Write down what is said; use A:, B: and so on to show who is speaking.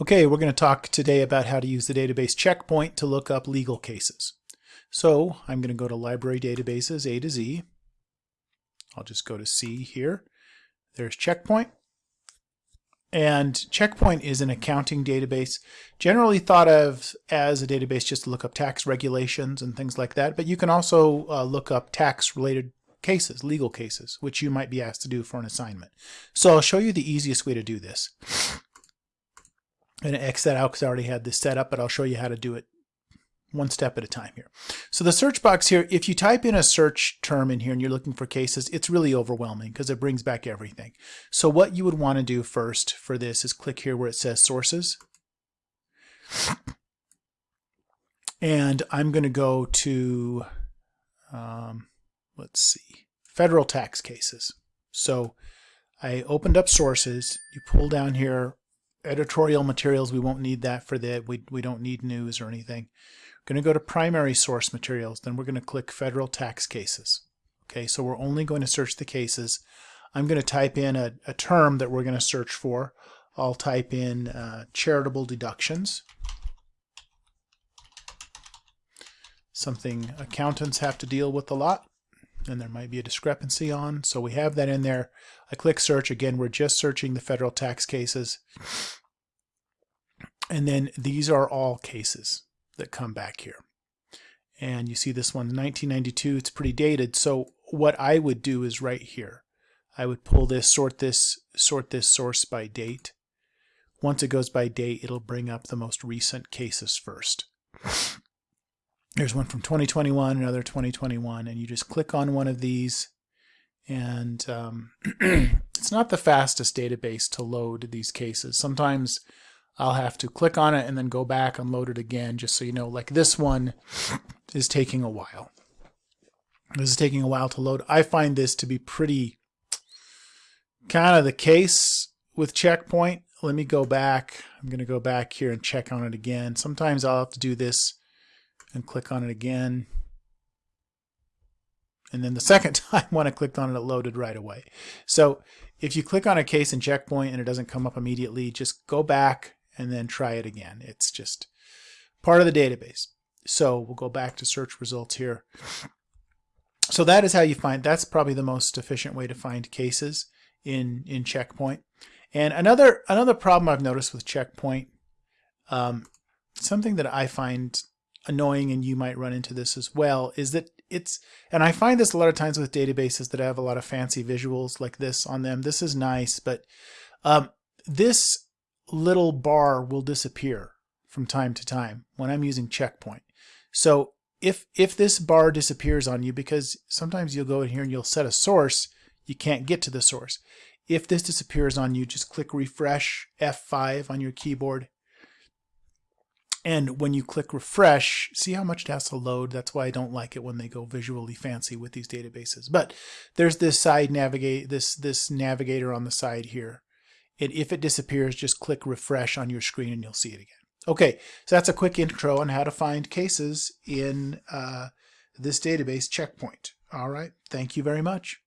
A: Okay, we're going to talk today about how to use the database checkpoint to look up legal cases. So I'm going to go to library databases A to Z. I'll just go to C here. There's checkpoint. And checkpoint is an accounting database, generally thought of as a database just to look up tax regulations and things like that. But you can also uh, look up tax related cases, legal cases, which you might be asked to do for an assignment. So I'll show you the easiest way to do this. Going to X that out because I already had this set up, but I'll show you how to do it one step at a time here. So the search box here, if you type in a search term in here and you're looking for cases, it's really overwhelming because it brings back everything. So what you would want to do first for this is click here where it says sources. And I'm going to go to, um, let's see, federal tax cases. So I opened up sources. You pull down here editorial materials, we won't need that for that. We, we don't need news or anything. We're going to go to primary source materials. Then we're going to click federal tax cases. Okay, so we're only going to search the cases. I'm going to type in a, a term that we're going to search for. I'll type in uh, charitable deductions. Something accountants have to deal with a lot and there might be a discrepancy on. So we have that in there. I click search. Again, we're just searching the federal tax cases. And then these are all cases that come back here. And you see this one, 1992, it's pretty dated. So what I would do is right here. I would pull this, sort this, sort this source by date. Once it goes by date, it'll bring up the most recent cases first. There's one from 2021, another 2021, and you just click on one of these and um, it's not the fastest database to load these cases. Sometimes I'll have to click on it and then go back and load it again just so you know like this one is taking a while. This is taking a while to load. I find this to be pretty kind of the case with checkpoint. Let me go back. I'm going to go back here and check on it again. Sometimes I'll have to do this and click on it again. And then the second time when I clicked on it, it loaded right away. So if you click on a case in checkpoint and it doesn't come up immediately, just go back and then try it again. It's just part of the database. So we'll go back to search results here. So that is how you find, that's probably the most efficient way to find cases in, in Checkpoint. And another, another problem I've noticed with Checkpoint, um, something that I find annoying and you might run into this as well, is that it's, and I find this a lot of times with databases that have a lot of fancy visuals like this on them. This is nice, but um, this little bar will disappear from time to time when I'm using checkpoint. So if if this bar disappears on you, because sometimes you'll go in here and you'll set a source, you can't get to the source. If this disappears on you, just click refresh F5 on your keyboard. And when you click refresh, see how much it has to load? That's why I don't like it when they go visually fancy with these databases. But there's this side navigate this this navigator on the side here and if it disappears, just click refresh on your screen and you'll see it again. Okay, so that's a quick intro on how to find cases in uh, this database checkpoint. All right, thank you very much.